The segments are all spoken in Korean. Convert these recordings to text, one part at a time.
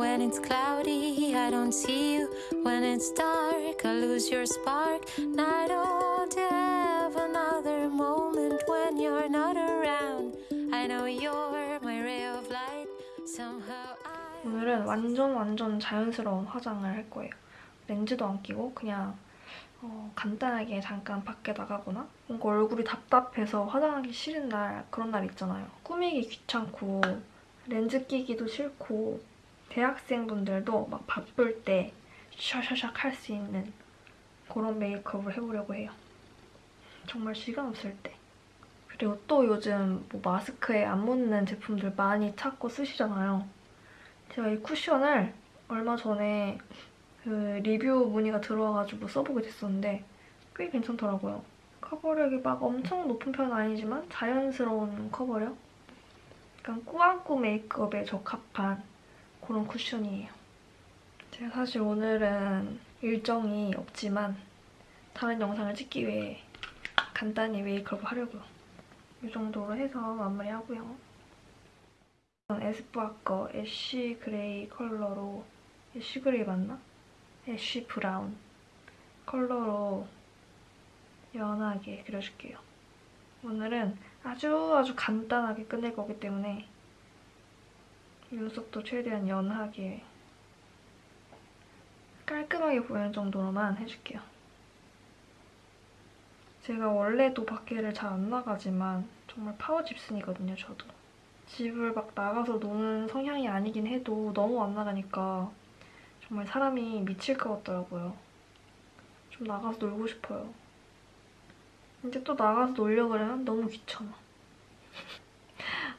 when it's cloudy, I don't see you. When it's dark, I lose your spark. And I don't have another moment when you're not around. I know you're my ray of light. Somehow I. 오늘은 완전 완전 자연스러운 화장을 할 거예요. 렌즈도 안 끼고 그냥 어, 간단하게 잠깐 밖에 나가거나 뭔가 얼굴이 답답해서 화장하기 싫은 날 그런 날 있잖아요. 꾸미기 귀찮고 렌즈 끼기도 싫고 대학생분들도 막 바쁠 때 샤샤샥 할 수 있는 그런 메이크업을 해보려고 해요. 정말 시간 없을 때. 그리고 또 요즘 뭐 마스크에 안 묻는 제품들 많이 찾고 쓰시잖아요. 제가 이 쿠션을 얼마 전에 그 리뷰 문의가 들어와가지고 써보게 됐었는데 꽤 괜찮더라고요. 커버력이 막 엄청 높은 편은 아니지만 자연스러운 커버력? 약간 꾸안꾸 메이크업에 적합한 그런 쿠션이에요. 제가 사실 오늘은 일정이 없지만 다른 영상을 찍기 위해 간단히 메이크업을 하려고요. 이 정도로 해서 마무리하고요. 에스쁘아 거 ash gray 컬러로 ash gray 맞나? ash brown 컬러로 연하게 그려줄게요. 오늘은 아주 아주 간단하게 끝낼 거기 때문에 눈썹도 최대한 연하게 깔끔하게 보이는 정도로만 해줄게요. 제가 원래도 밖에를 잘 안 나가지만 정말 파워 집순이거든요, 저도. 집을 막 나가서 노는 성향이 아니긴 해도 너무 안 나가니까 정말 사람이 미칠 것 같더라고요. 좀 나가서 놀고 싶어요. 이제 또 나가서 놀려고 그러면 너무 귀찮아.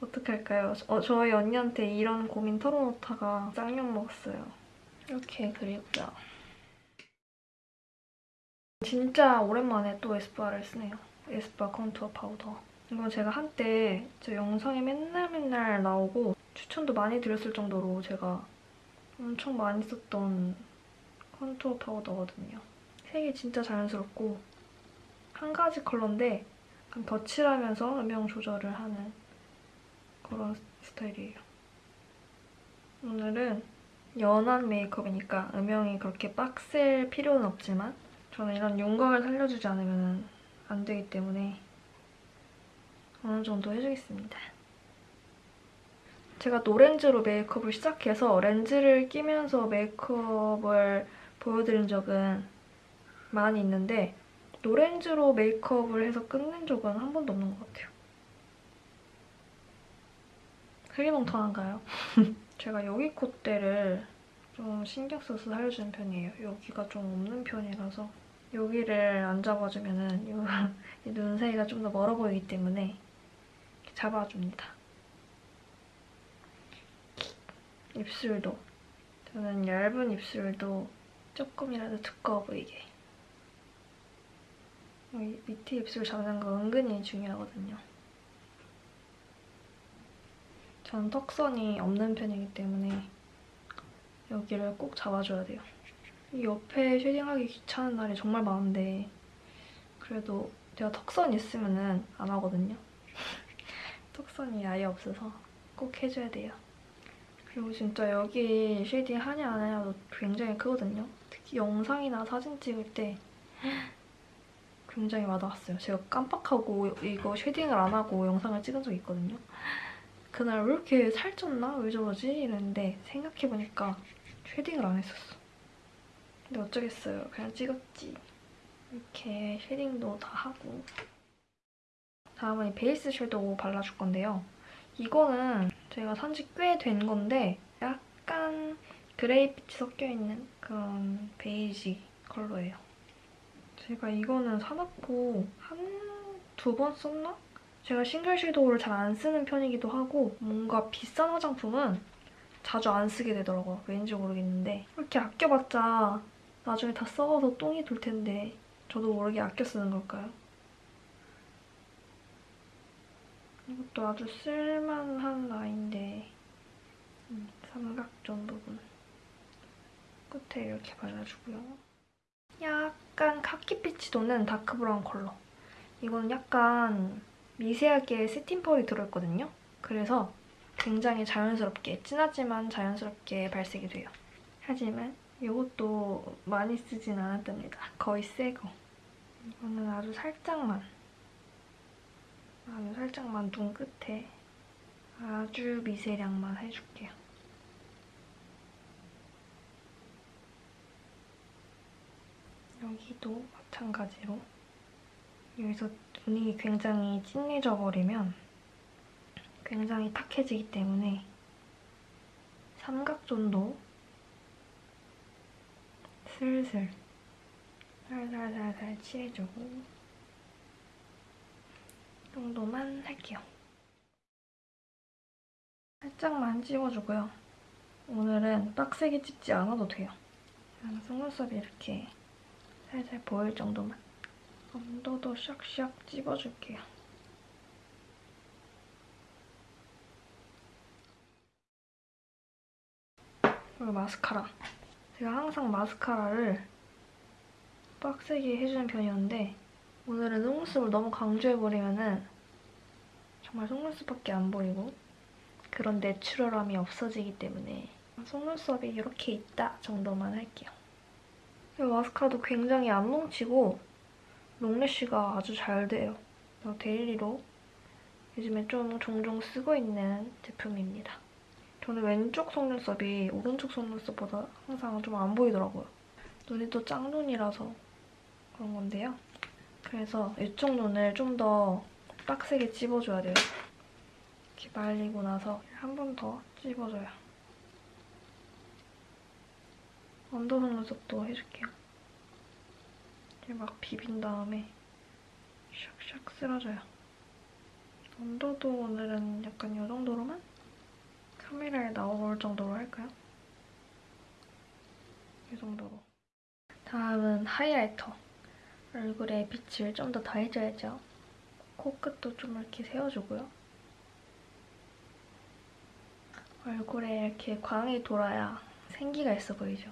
어떡할까요? 어, 저희 언니한테 이런 고민 털어놓다가 쌍욕 먹었어요. 이렇게 그리고요. 진짜 오랜만에 또 에스쁘아를 쓰네요. 에스쁘아 contour powder. 이거 제가 한때 제 영상에 맨날 맨날 나오고 추천도 많이 드렸을 정도로 제가 엄청 많이 썼던 컨투어 파우더거든요. 색이 진짜 자연스럽고 한 가지 컬러인데 덧칠하면서 음영 조절을 하는 그런 스타일이에요. 오늘은 연한 메이크업이니까 음영이 그렇게 빡셀 필요는 없지만 저는 이런 윤곽을 살려주지 않으면 안 되기 때문에 어느 정도 해주겠습니다. 제가 노렌즈로 메이크업을 시작해서 렌즈를 끼면서 메이크업을 보여드린 적은 많이 있는데 노렌즈로 메이크업을 해서 끝낸 적은 한 번도 없는 것 같아요. 흐리멍텅한가요? 제가 여기 콧대를 좀 신경 써서 살려주는 편이에요. 여기가 좀 없는 편이라서 여기를 안 잡아주면 은눈 사이가 좀 더 멀어 보이기 때문에 잡아줍니다. 입술도 저는 얇은 입술도 조금이라도 두꺼워 보이게 밑에 입술 잡는 거 은근히 중요하거든요. 저는 턱선이 없는 편이기 때문에 여기를 꼭 잡아줘야 돼요. 이 옆에 쉐딩하기 귀찮은 날이 정말 많은데 그래도 제가 턱선 있으면 안 하거든요. 턱선이 아예 없어서 꼭 해줘야 돼요. 그리고 진짜 여기 shading 하냐 안 하냐도 굉장히 크거든요. 특히 영상이나 사진 찍을 때 굉장히 와닿았어요. 제가 깜빡하고 이거 shading을 안 하고 영상을 찍은 적이 있거든요. 그날 왜 이렇게 살쪘나? 왜 저러지? 이랬는데 생각해보니까 shading을 안 했었어. 근데 어쩌겠어요. 그냥 찍었지. 이렇게 shading도 다 하고 다음은 이 base shadow 발라줄 건데요. 이거는 제가 산지 꽤 된 건데 약간 gray빛이 섞여있는 그런 베이지 컬러예요. 제가 이거는 사놓고 한 두 번 썼나? 제가 single shadow를 잘 안 쓰는 편이기도 하고 뭔가 비싼 화장품은 자주 안 쓰게 되더라고요. 왠지 모르겠는데 이렇게 아껴봤자 나중에 다 썩어서 똥이 돌 텐데 저도 모르게 아껴 쓰는 걸까요? 이것도 아주 쓸만한 라인인데 음, 삼각존 부분 끝에 이렇게 발라주고요. 약간 카키빛이 도는 다크브라운 컬러. 이거는 약간 미세하게 세팅 펄이 들어있거든요. 그래서 굉장히 자연스럽게, 진하지만 자연스럽게 발색이 돼요. 하지만 이것도 많이 쓰진 않았답니다. 거의 새거. 이거는 아주 살짝만, 아주 살짝만 눈 끝에 아주 미세량만 해줄게요. 여기도 마찬가지로 여기서 눈이 굉장히 진해져 버리면 굉장히 탁해지기 때문에 삼각존도 슬슬 살살살살 칠해주고 이 정도만 할게요. 살짝만 찍어주고요. 오늘은 빡세게 찍지 않아도 돼요. 그냥 속눈썹이 이렇게 살살 보일 정도만 언더도 샥샥 찍어줄게요. 그리고 마스카라. 제가 항상 마스카라를 빡세게 해주는 편이었는데 오늘은 속눈썹을 너무 강조해버리면 은 정말 속눈썹밖에 안 보이고 그런 내추럴함이 없어지기 때문에 속눈썹이 이렇게 있다 정도만 할게요. 이 마스카라도 굉장히 안 뭉치고 long lash가 아주 잘 돼요. daily로 요즘에 좀 종종 쓰고 있는 제품입니다. 저는 왼쪽 속눈썹이 오른쪽 속눈썹보다 항상 좀 안 보이더라고요. 눈이 또 짝눈이라서 그런 건데요. 그래서 이쪽 눈을 좀 더 빡세게 찝어줘야 돼요. 이렇게 말리고 나서 한 번 더 찝어줘요. 언더 속눈썹도 해줄게요. 이렇게 막 비빈 다음에 샥샥 쓸어줘요. 언더도 오늘은 약간 이 정도로만 카메라에 나올 정도로 할까요? 이 정도로. 다음은 하이라이터. 얼굴에 빛을 좀 더 더해줘야죠. 코끝도 좀 이렇게 세워주고요. 얼굴에 이렇게 광이 돌아야 생기가 있어 보이죠.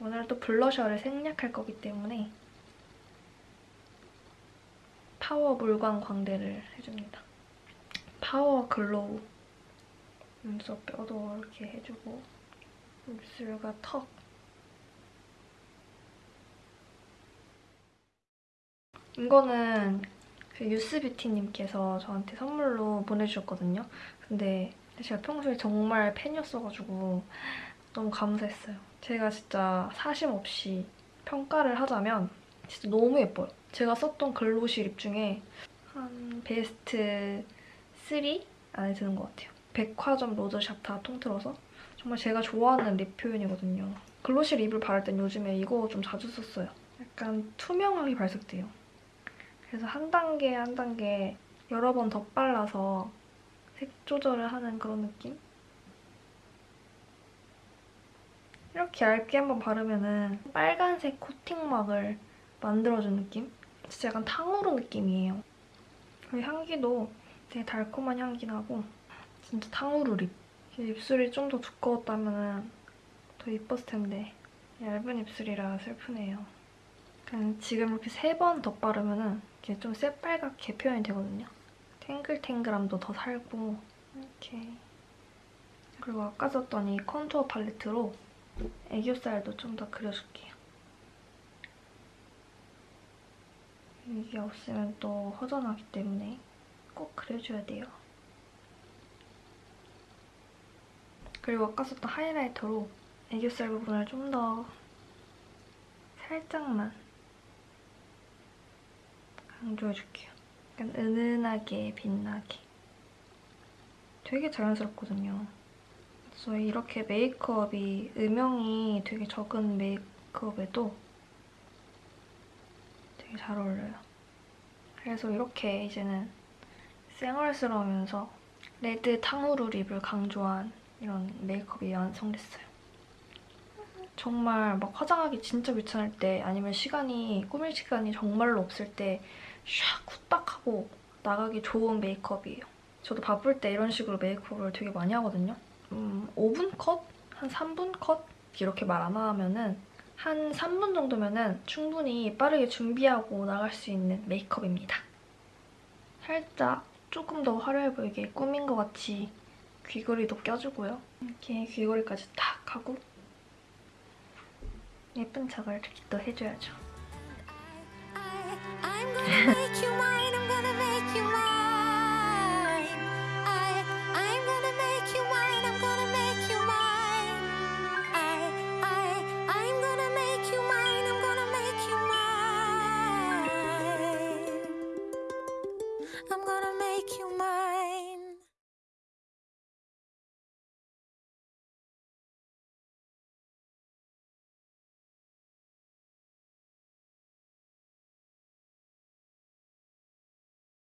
오늘 또 블러셔를 생략할 거기 때문에 파워 물광 광대를 해줍니다. power glow 눈썹 뼈도 이렇게 해주고 입술과 턱 이거는 그 유스뷰티님께서 저한테 선물로 보내주셨거든요. 근데 제가 평소에 정말 팬이었어가지고 너무 감사했어요. 제가 진짜 사심 없이 평가를 하자면 진짜 너무 예뻐요. 제가 썼던 glossy lip 중에 한 베스트 3 안에 드는 것 같아요. 백화점 로드샵 다 통틀어서 정말 제가 좋아하는 lip 표현이거든요. 글로시 립을 바를 땐 요즘에 이거 좀 자주 썼어요. 약간 투명하게 발색돼요. 그래서 한 단계 한 단계 여러 번 덧발라서 색 조절을 하는 그런 느낌? 이렇게 얇게 한번 바르면은 빨간색 코팅막을 만들어준 느낌? 진짜 약간 탕후루 느낌이에요. 그리고 향기도 되게 달콤한 향기 나고 진짜 탕후루 립. 입술이 좀 더 두꺼웠다면 더 이뻤을 텐데 얇은 입술이라 슬프네요. 그냥 지금 이렇게 세 번 덧바르면 이렇게 좀 새빨갛게 표현이 되거든요. 탱글탱글함도 더 살고 이렇게 그리고 아까 썼던 이 컨투어 팔레트로 애교살도 좀 더 그려줄게요. 이게 없으면 또 허전하기 때문에 꼭 그려줘야 돼요. 그리고 아까 썼던 하이라이터로 애교살 부분을 좀 더 살짝만 강조해줄게요. 약간 은은하게 빛나게. 되게 자연스럽거든요. 그래서 이렇게 메이크업이 음영이 되게 적은 메이크업에도 되게 잘 어울려요. 그래서 이렇게 이제는 쌩얼스러우면서 red 탕후루 lip을 강조한 이런 메이크업이 완성됐어요. 정말 막 화장하기 진짜 귀찮을 때 아니면 시간이 꾸밀 시간이 정말로 없을 때 샥 후딱하고 나가기 좋은 메이크업이에요. 저도 바쁠 때 이런 식으로 메이크업을 되게 많이 하거든요. 음, 5분 컷? 한 3분 컷? 이렇게 말 안 하면은 한 3분 정도면은 충분히 빠르게 준비하고 나갈 수 있는 메이크업입니다. 살짝 조금 더 화려해 보이게 꾸민 것 같이 귀걸이도 껴주고요. 이렇게 귀걸이까지 탁 하고 예쁜 척을 이렇게 또 해줘야죠.